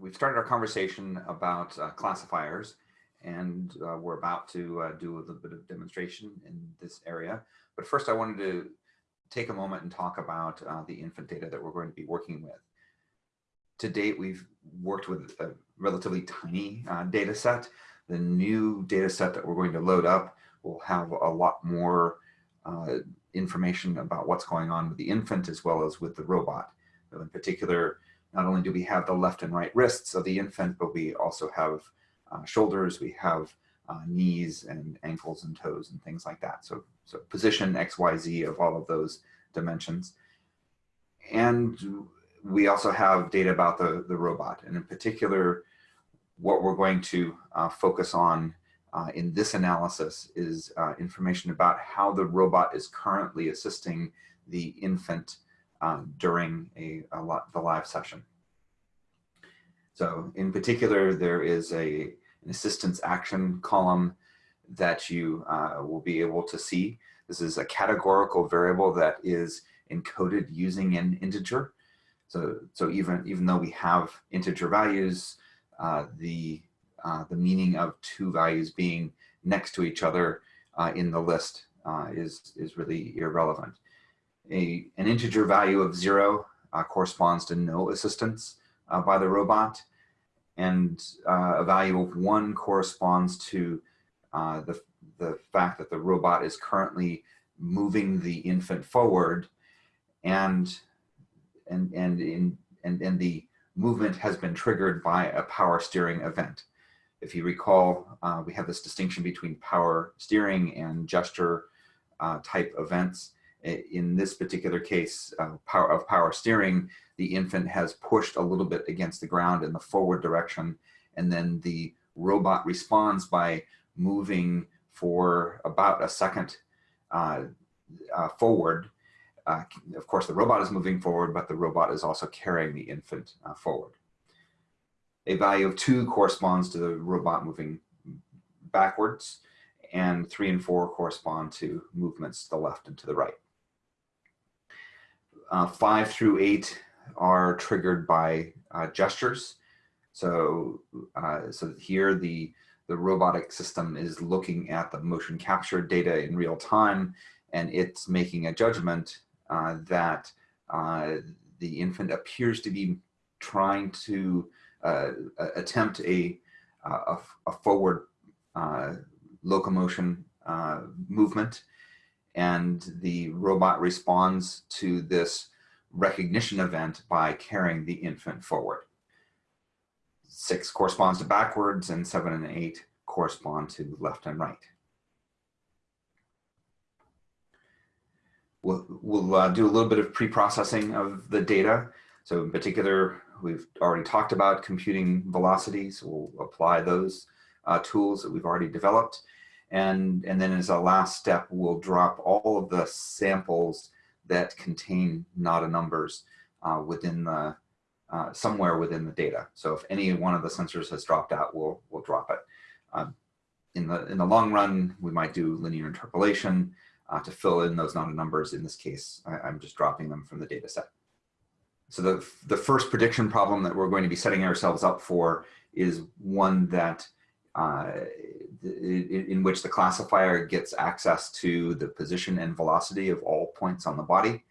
we've started our conversation about uh, classifiers and uh, we're about to uh, do a little bit of demonstration in this area. But first I wanted to take a moment and talk about uh, the infant data that we're going to be working with. To date, we've worked with a relatively tiny uh, data set. The new data set that we're going to load up will have a lot more uh, information about what's going on with the infant as well as with the robot. In particular, not only do we have the left and right wrists of the infant, but we also have uh, shoulders, we have uh, knees and ankles and toes and things like that. So, so position X, Y, Z of all of those dimensions. And we also have data about the, the robot. And in particular, what we're going to uh, focus on uh, in this analysis is uh, information about how the robot is currently assisting the infant um, during a, a lot, the live session. So in particular, there is a, an assistance action column that you uh, will be able to see. This is a categorical variable that is encoded using an integer. So, so even, even though we have integer values, uh, the, uh, the meaning of two values being next to each other uh, in the list uh, is, is really irrelevant a, an integer value of zero uh, corresponds to no assistance uh, by the robot. And uh, a value of one corresponds to uh, the, the fact that the robot is currently moving the infant forward and, and, and, in, and, and the movement has been triggered by a power steering event. If you recall, uh, we have this distinction between power steering and gesture uh, type events in this particular case uh, power of power steering, the infant has pushed a little bit against the ground in the forward direction, and then the robot responds by moving for about a second uh, uh, forward. Uh, of course, the robot is moving forward, but the robot is also carrying the infant uh, forward. A value of two corresponds to the robot moving backwards, and three and four correspond to movements to the left and to the right uh, five through eight are triggered by uh, gestures. So, uh, so here the, the robotic system is looking at the motion capture data in real time, and it's making a judgment uh, that uh, the infant appears to be trying to uh, attempt a, a, a forward locomotion movement and the robot responds to this recognition event by carrying the infant forward. Six corresponds to backwards and seven and eight correspond to left and right. We'll, we'll uh, do a little bit of pre-processing of the data. So in particular, we've already talked about computing velocities. We'll apply those uh, tools that we've already developed. And, and then as a last step, we'll drop all of the samples that contain NADA numbers uh, within the, uh, somewhere within the data. So if any one of the sensors has dropped out, we'll, we'll drop it. Um, in, the, in the long run, we might do linear interpolation uh, to fill in those NADA numbers. In this case, I, am just dropping them from the data set. So the, the first prediction problem that we're going to be setting ourselves up for is one that uh, in which the classifier gets access to the position and velocity of all points on the body.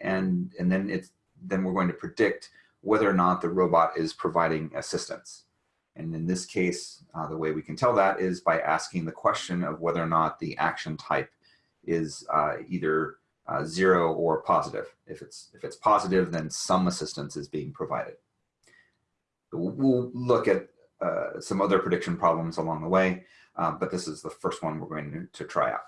And, and then, it's, then we're going to predict whether or not the robot is providing assistance. And in this case, uh, the way we can tell that is by asking the question of whether or not the action type is uh, either uh, zero or positive. If it's, if it's positive, then some assistance is being provided. We'll look at uh, some other prediction problems along the way, uh, but this is the first one we're going to, try out.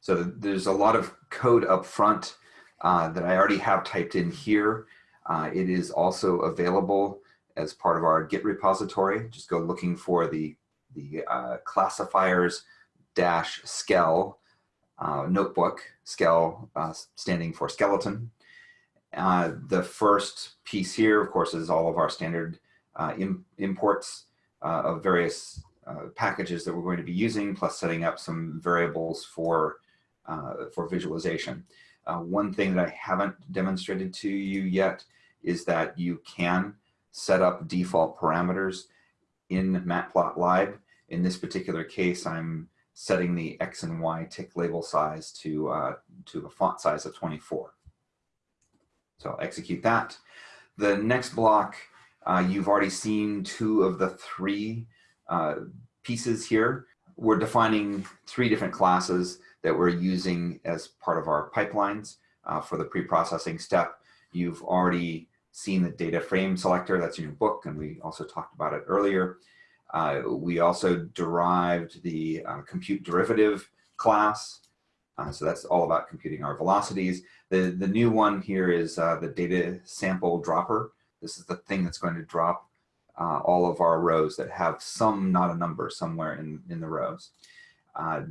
So there's a lot of code up front uh, that I already have typed in here. Uh, it is also available as part of our Git repository. Just go looking for the, the uh, classifiers dash skell notebook, skell standing for skeleton. the first piece here, of course, is all of our standard uh, Im imports uh, of various uh, packages that we're going to be using, plus setting up some variables for, for visualization. one thing that I haven't demonstrated to you yet is that you can set up default parameters in Matplotlib. In this particular case, I'm setting the X and Y tick label size to, uh, to a font size of 24. So I'll execute that. The next block, uh, you've already seen two of the three uh, pieces here. We're defining three different classes that we're using as part of our pipelines uh, for the pre-processing step. You've already seen the data frame selector, that's in your book, and we also talked about it earlier. Uh, we also derived the uh, compute derivative class. Uh, so that's all about computing our velocities. The, the new one here is uh, the data sample dropper. This is the thing that's going to drop uh, all of our rows that have some, not a number, somewhere in, in the rows. Uh,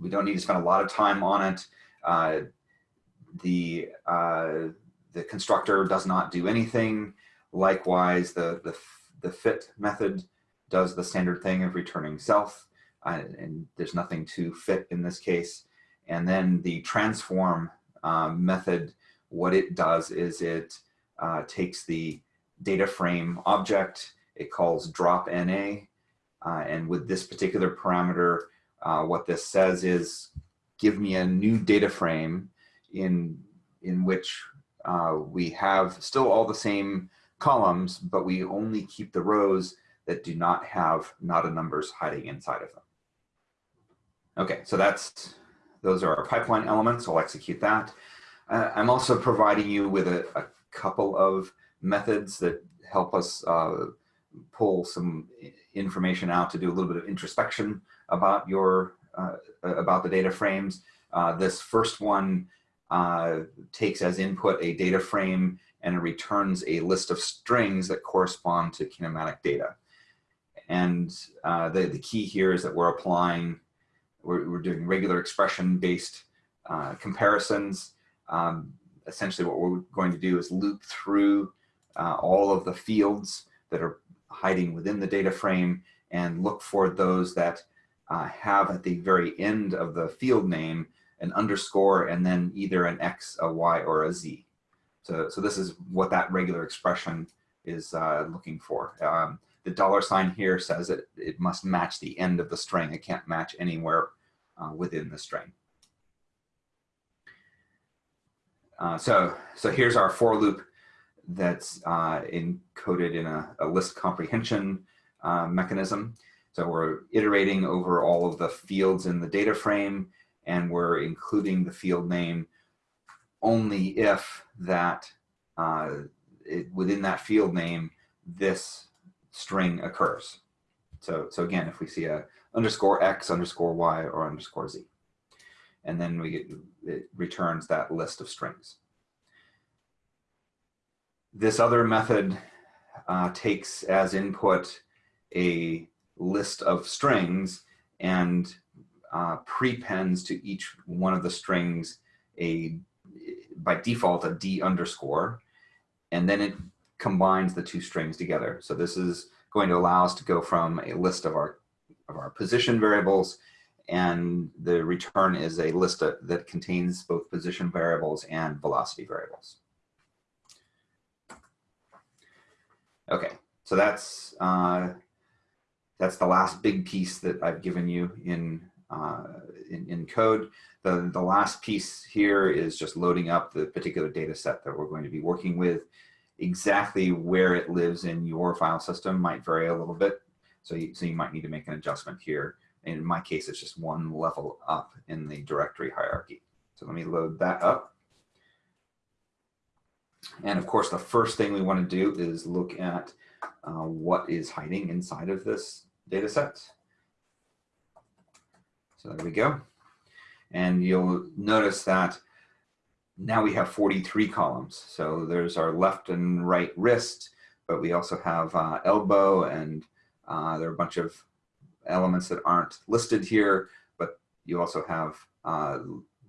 we don't need to spend a lot of time on it. the, the constructor does not do anything. Likewise, the, the the fit method does the standard thing of returning self, uh, and there's nothing to fit in this case. And then the transform um, method, what it does is it uh, takes the data frame object, it calls drop NA, uh, and with this particular parameter, uh, what this says is give me a new data frame in, in which uh, we have still all the same columns, but we only keep the rows that do not have not a numbers hiding inside of them. Okay, so that's those are our pipeline elements. I'll execute that. Uh, I'm also providing you with a, a, couple of methods that help us uh, pull some information out to do a little bit of introspection about your uh, about the data frames. Uh, this first one uh, takes as input a data frame and it returns a list of strings that correspond to kinematic data. And uh, the, the key here is that we're applying, we're, we're doing regular expression based uh, comparisons. Um, essentially what we're going to do is loop through uh, all of the fields that are hiding within the data frame and look for those that uh, have at the very end of the field name an underscore and then either an X, a Y, or a Z. So, so this is what that regular expression is uh, looking for. Um, the dollar sign here says that it must match the end of the string. It can't match anywhere uh, within the string. Uh, so, so here's our for loop that's uh, encoded in a, a list comprehension uh, mechanism. So we're iterating over all of the fields in the data frame and we're including the field name only if that uh, it, within that field name, this string occurs. So, so again, if we see a underscore X, underscore Y, or underscore Z, and then we get, it returns that list of strings. This other method uh, takes as input a list of strings and uh, prepends to each one of the strings a by default a D underscore, and then it combines the two strings together. So this is going to allow us to go from a list of our, of our position variables and the return is a list of, that contains both position variables and velocity variables. Okay, so that's uh, that's the last big piece that I've given you in uh, in, in, code. The, the last piece here is just loading up the particular data set that we're going to be working with. Exactly where it lives in your file system might vary a little bit. So you, so you might need to make an adjustment here. In my case, it's just one level up in the directory hierarchy. So let me load that up. And of course, the first thing we want to do is look at uh, what is hiding inside of this data set. So there we go. And you'll notice that now we have 43 columns. So there's our left and right wrist, but we also have uh, elbow and uh, there are a bunch of elements that aren't listed here, but you also have uh,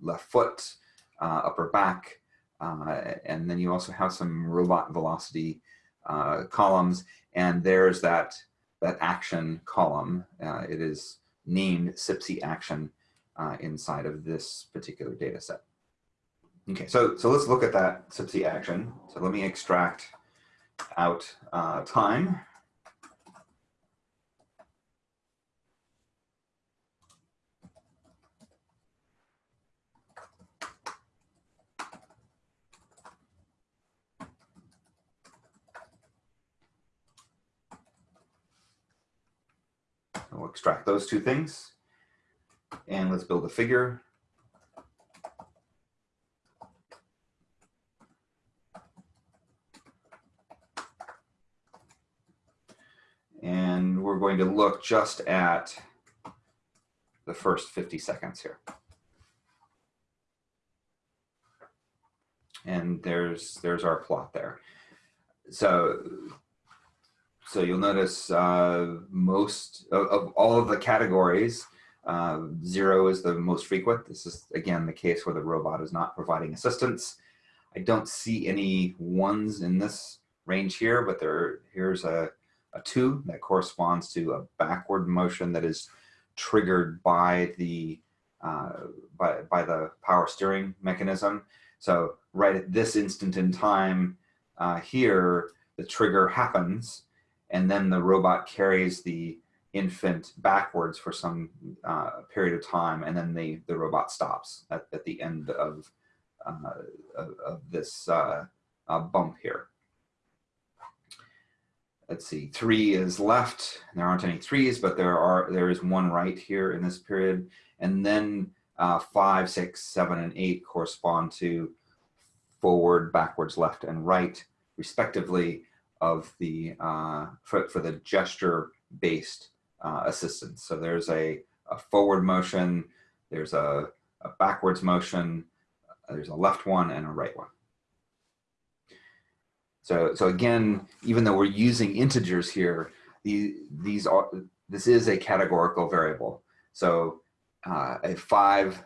left foot, uh, upper back, uh, and then you also have some robot velocity uh, columns. And there's that, that action column. it is named SIPC action uh, inside of this particular data set. Okay, so, so let's look at that SIPC action. So let me extract out uh, time. We'll extract those two things. And let's build a figure. And we're going to look just at the first 50 seconds here. And there's, there's our plot there. So so you'll notice uh, most of, of, all of the categories, uh, zero is the most frequent. This is, again, the case where the robot is not providing assistance. I don't see any ones in this range here, but there here's a, a two that corresponds to a backward motion that is triggered by the uh, by, by the power steering mechanism. So right at this instant in time uh, here, the trigger happens and then the robot carries the infant backwards for some uh, period of time, and then the, the robot stops at, at the end of, uh, of, this uh, uh bump here. Let's see, three is left. There aren't any threes, but there are there is one right here in this period. And then uh, five, six, seven, and eight correspond to forward, backwards, left, and right, respectively of the, uh, for, for the gesture based uh, assistance. So there's a, a forward motion, there's a, a backwards motion, there's a left one and a right one. So, so again, even though we're using integers here, the, these are, this is a categorical variable. So uh, a five,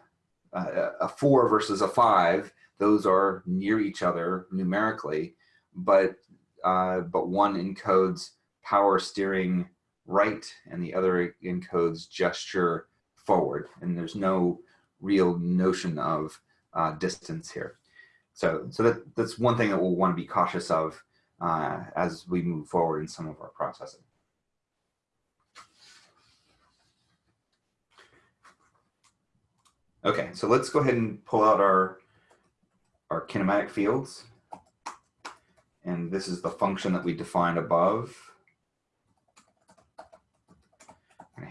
uh, a four versus a five, those are near each other numerically, but uh, but one encodes power steering right and the other encodes gesture forward. And there's no real notion of uh, distance here. So, so that, that's one thing that we'll want to be cautious of uh, as we move forward in some of our processing. Okay, so let's go ahead and pull out our, our kinematic fields. And this is the function that we defined above.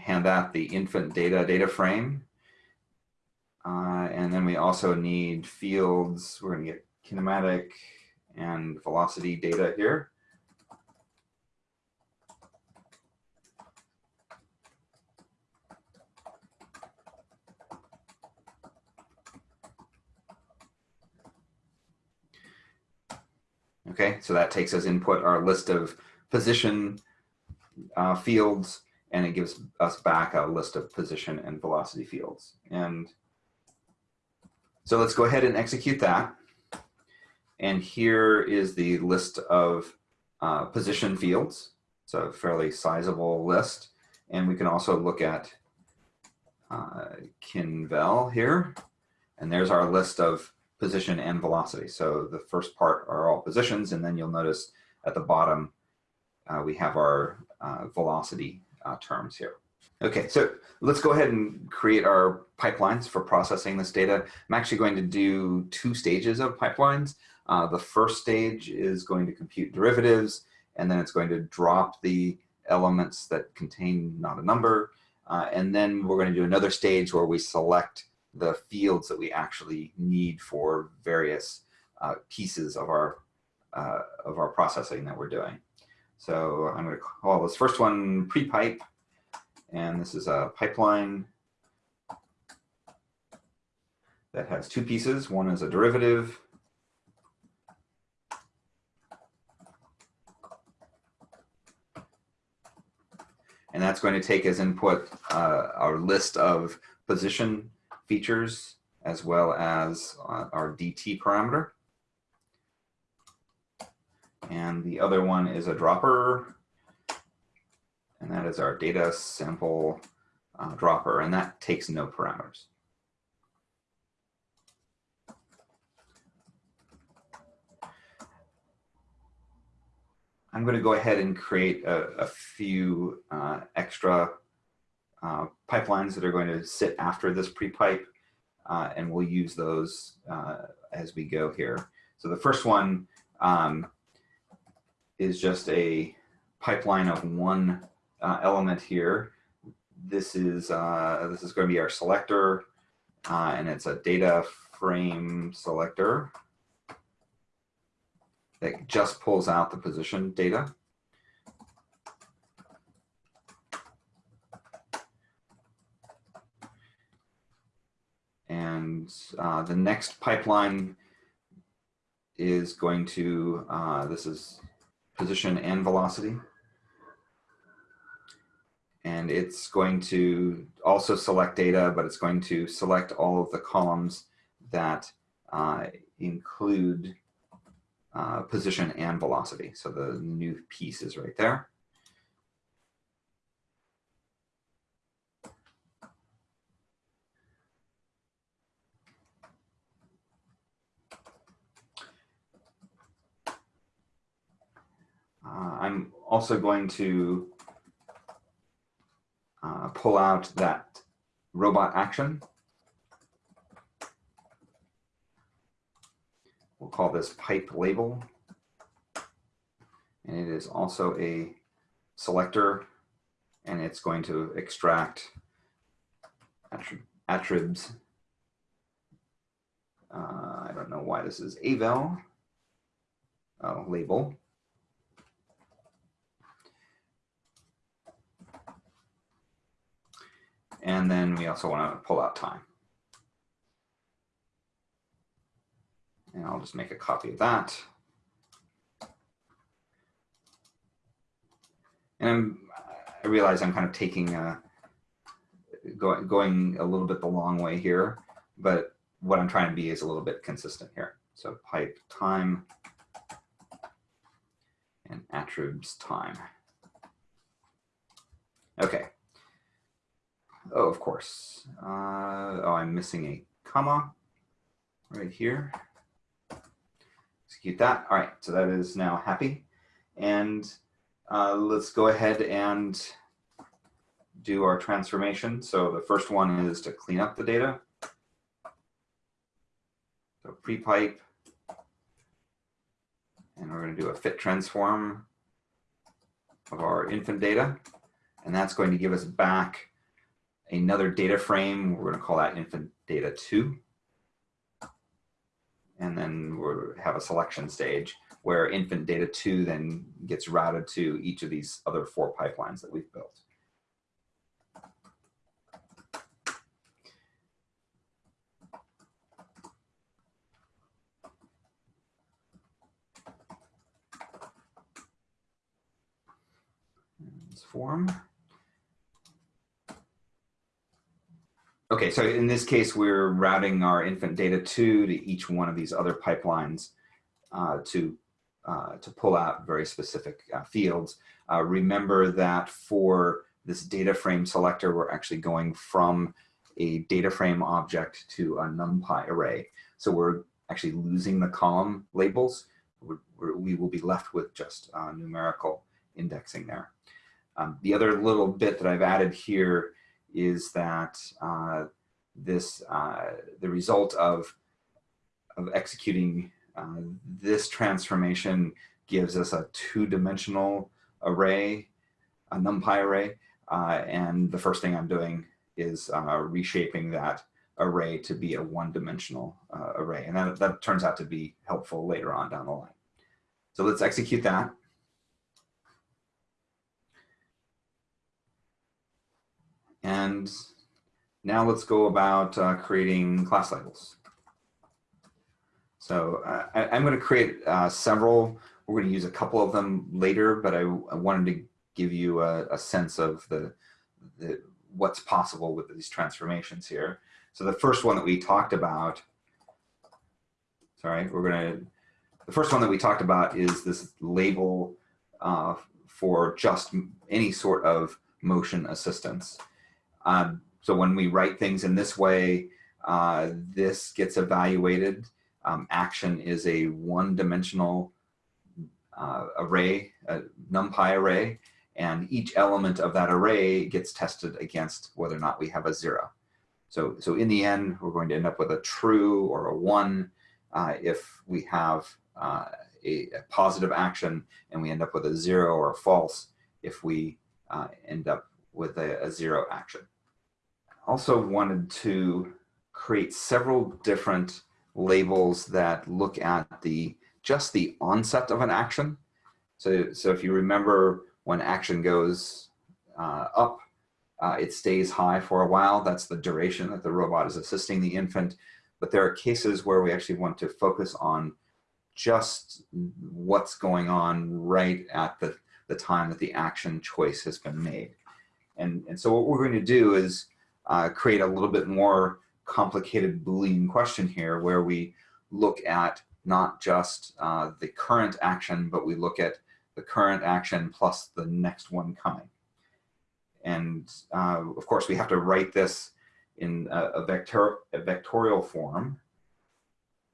hand that the infant data data frame. Uh, and then we also need fields. We're going to get kinematic and velocity data here. Okay, so that takes as input our list of position uh, fields, and it gives us back a list of position and velocity fields. And so let's go ahead and execute that. And here is the list of uh, position fields. It's a fairly sizable list. And we can also look at uh, Kinvel here. And there's our list of position and velocity. So the first part are all positions, and then you'll notice at the bottom, uh, we have our uh, velocity uh, terms here. Okay, so let's go ahead and create our pipelines for processing this data. I'm actually going to do two stages of pipelines. Uh, the first stage is going to compute derivatives, and then it's going to drop the elements that contain not a number. Uh, and then we're going to do another stage where we select the fields that we actually need for various uh, pieces of our uh, of our processing that we're doing. So I'm going to call this first one pre-pipe, and this is a pipeline that has two pieces. One is a derivative. And that's going to take as input uh, our list of position features as well as uh, our DT parameter. And the other one is a dropper, and that is our data sample uh, dropper, and that takes no parameters. I'm going to go ahead and create a, a few uh, extra uh, pipelines that are going to sit after this pre-pipe, uh, and we'll use those uh, as we go here. So the first one um, is just a pipeline of one uh, element here. This is uh, this is going to be our selector, and it's a data frame selector that just pulls out the position data. And uh, the next pipeline is going to, uh, this is position and velocity. And it's going to also select data, but it's going to select all of the columns that uh, include uh, position and velocity. So the new piece is right there. Uh, I'm also going to uh, pull out that robot action. We'll call this pipe label. And it is also a selector and it's going to extract attributes. Uh, I don't know why this is avel oh, label. And then we also want to pull out time. And I'll just make a copy of that. And I'm, I realize I'm kind of taking a, going, going a little bit the long way here, but what I'm trying to be is a little bit consistent here. So pipe time and attributes time. Okay. Oh, of course. Uh, oh, I'm missing a comma right here execute that. All right, so that is now happy. And uh, let's go ahead and do our transformation. So the first one is to clean up the data. So pre-pipe. And we're going to do a fit transform of our infant data. And that's going to give us back another data frame. We're going to call that infant data 2 and then we'll have a selection stage where infant data two then gets routed to each of these other four pipelines that we've built. form. Okay, so in this case, we're routing our infant data two to each one of these other pipelines uh, to, uh, to pull out very specific uh, fields. Uh, remember that for this data frame selector, we're actually going from a data frame object to a NumPy array. So we're actually losing the column labels. We're, we will be left with just uh, numerical indexing there. Um, the other little bit that I've added here is that uh, this uh, the result of of executing uh, this transformation gives us a two-dimensional array, a NumPy array, uh, and the first thing I'm doing is reshaping that array to be a one-dimensional array, and that, that turns out to be helpful later on down the line. So let's execute that. And now let's go about uh, creating class labels. So uh, I, am going to create uh, several. We're going to use a couple of them later, but I, I wanted to give you a, a sense of the, the, what's possible with these transformations here. So the first one that we talked about, sorry, we're going to, the first one that we talked about is this label uh, for just any sort of motion assistance. Um, so when we write things in this way, uh, this gets evaluated. Um, action is a one-dimensional uh, array, a NumPy array, and each element of that array gets tested against whether or not we have a zero. So, so in the end, we're going to end up with a true or a one uh, if we have uh, a, a, positive action and we end up with a zero or a false if we uh, end up with a, a zero action. Also wanted to create several different labels that look at the just the onset of an action. So, so if you remember when action goes uh, up, uh, it stays high for a while. That's the duration that the robot is assisting the infant. But there are cases where we actually want to focus on just what's going on right at the, the time that the action choice has been made. And, and so what we're going to do is uh, create a little bit more complicated Boolean question here where we look at not just uh, the current action, but we look at the current action plus the next one coming. And uh, of course, we have to write this in a, a, vector, a vectorial form.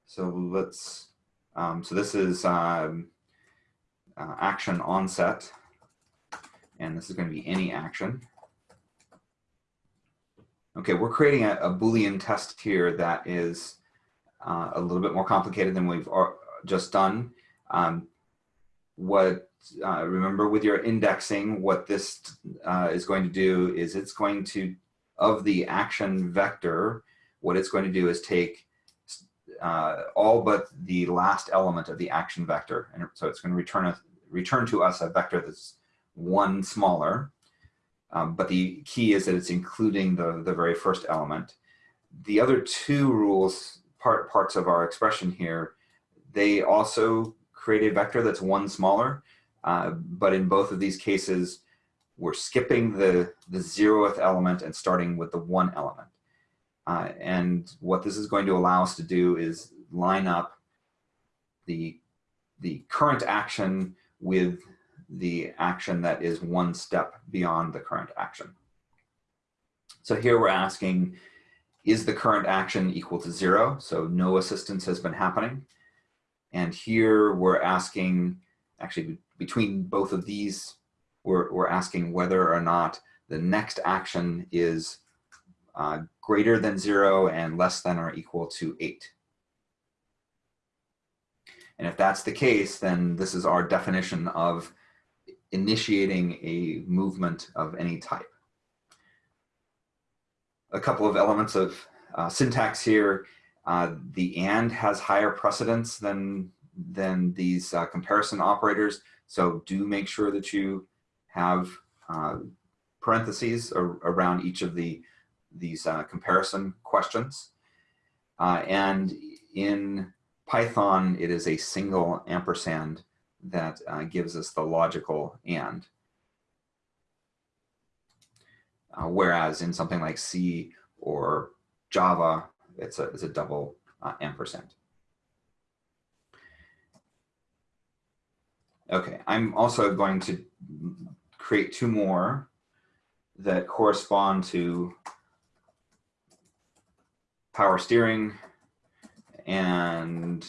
So let's, um, so this is um, uh, action onset, and this is going to be any action. Okay, we're creating a, a Boolean test here that is uh, a little bit more complicated than we've just done. Um, what uh, remember with your indexing, what this uh, is going to do is it's going to, of the action vector, what it's going to do is take uh, all but the last element of the action vector. And so it's going to return, a, return to us a vector that's one smaller. Um, but the key is that it's including the, the very first element. The other two rules, part, parts of our expression here, they also create a vector that's one smaller. Uh, but in both of these cases, we're skipping the, the zeroth element and starting with the one element. Uh, and what this is going to allow us to do is line up the, the current action with the action that is one step beyond the current action. So here we're asking, is the current action equal to zero? So no assistance has been happening. And here we're asking, actually between both of these, we're, we're asking whether or not the next action is uh, greater than zero and less than or equal to eight. And if that's the case, then this is our definition of initiating a movement of any type. A couple of elements of uh, syntax here. Uh, the AND has higher precedence than, than these uh, comparison operators. So do make sure that you have uh, parentheses ar around each of the these uh, comparison questions. Uh, and in Python, it is a single ampersand that uh, gives us the logical and. Uh, whereas in something like C or Java, it's a, it's a double uh, ampersand. Okay, I'm also going to create two more that correspond to power steering and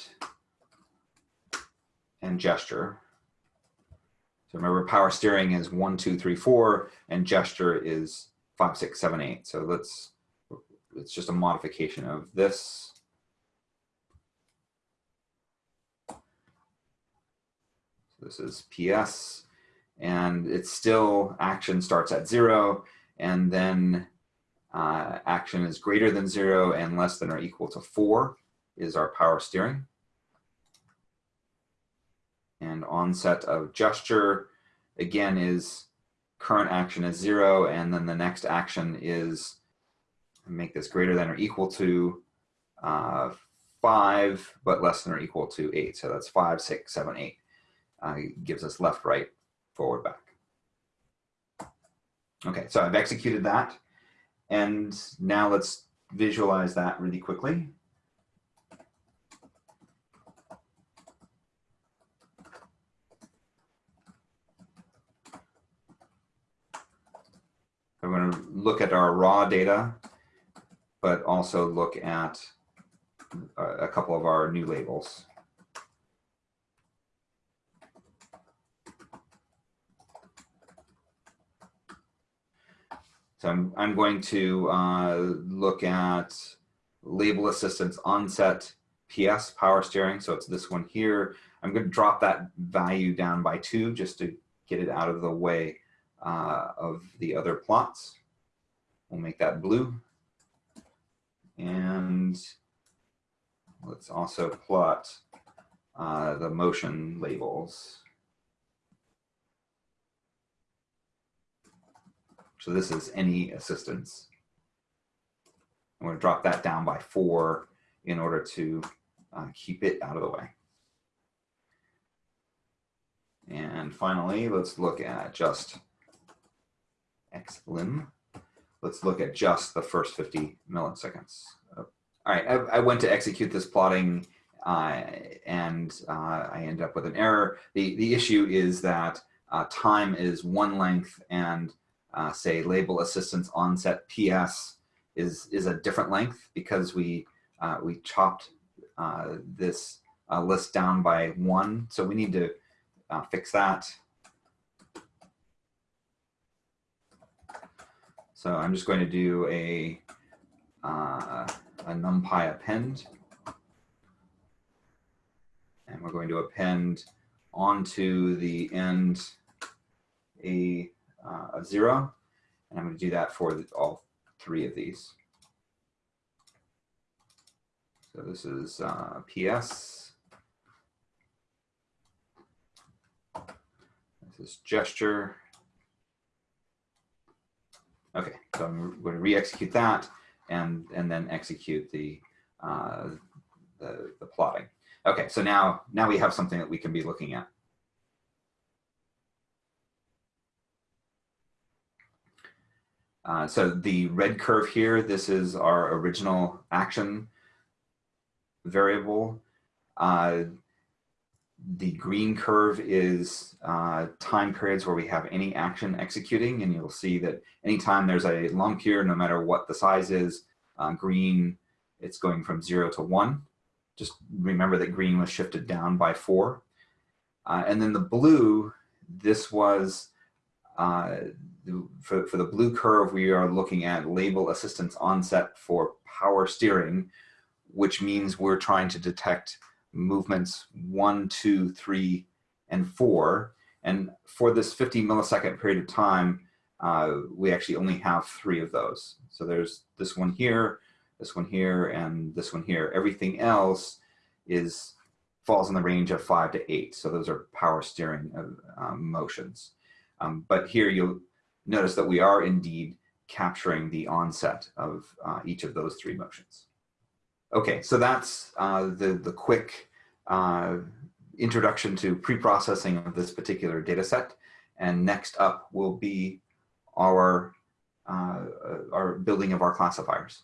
and gesture. So remember power steering is one, two, three, four, and gesture is five, six, seven, eight. So let's, it's just a modification of this. This is PS, and it's still action starts at zero, and then uh, action is greater than zero and less than or equal to four is our power steering and onset of gesture again is current action is zero and then the next action is make this greater than or equal to uh, five but less than or equal to eight. So that's five six seven eight uh, gives us left right forward back. Okay so I've executed that and now let's visualize that really quickly look at our raw data, but also look at uh, a couple of our new labels. So I'm, I'm going to uh, look at label assistance onset PS power steering. So it's this one here. I'm going to drop that value down by two just to get it out of the way uh, of the other plots. We'll make that blue. And let's also plot uh, the motion labels. So this is any assistance. I'm going to drop that down by four in order to uh, keep it out of the way. And finally, let's look at just xlim. Let's look at just the first 50 milliseconds. All right, I, I went to execute this plotting uh, and uh, I end up with an error. The, the issue is that uh, time is one length and uh, say label assistance onset PS is, is a different length because we, uh, we chopped uh, this list down by one. So we need to fix that. So I'm just going to do a, a numpy append and we're going to append onto the end a, uh, a zero. And I'm going to do that for the, all three of these. So this is uh, PS. This is gesture. Okay, so I'm going to re-execute that and, and then execute the, uh, the, the plotting. Okay, so now, now we have something that we can be looking at. Uh, so the red curve here, this is our original action variable. Uh, the green curve is uh, time periods where we have any action executing, and you'll see that anytime there's a long period, no matter what the size is, uh, green, it's going from zero to one. Just remember that green was shifted down by four. Uh, and then the blue, this was, uh, for, for the blue curve, we are looking at label assistance onset for power steering, which means we're trying to detect movements one, two, three, and four. And for this 50 millisecond period of time, uh, we actually only have three of those. So there's this one here, this one here, and this one here. Everything else is falls in the range of five to eight. So those are power steering of, um, motions. Um, but here you'll notice that we are indeed capturing the onset of uh, each of those three motions. Okay, so that's uh, the, the quick uh, introduction to pre-processing of this particular data set. And next up will be our, uh, our building of our classifiers.